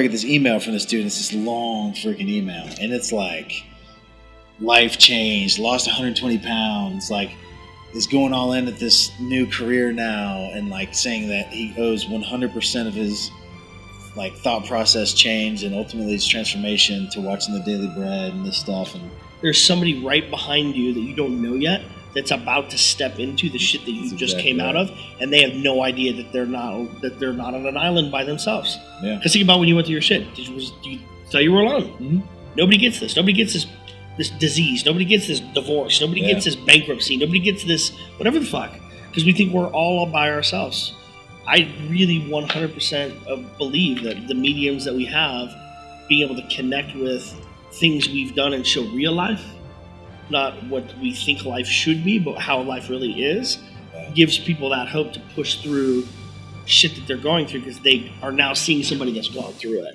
I get this email from this dude. It's this long freaking email, and it's like life changed, lost 120 pounds, like is going all in at this new career now, and like saying that he owes 100% of his like thought process change and ultimately his transformation to watching the Daily Bread and this stuff. And There's somebody right behind you that you don't know yet that's about to step into the shit that you That's just exactly came out right. of, and they have no idea that they're not that they're not on an island by themselves. yeah, Because think about when you went through your shit. Did you, was, do you thought you were alone? Mhm. Nobody gets this. Nobody gets this this disease. Nobody gets this divorce. Nobody Yeah. gets this bankruptcy. Nobody gets this whatever the fuck. Because we think we're all by ourselves. I really 100% believe that the mediums that we have, being able to connect with things we've done and show real life, not what we think life should be, but how life really is, gives people that hope to push through shit that they're going through because they are now seeing somebody that's gone through it.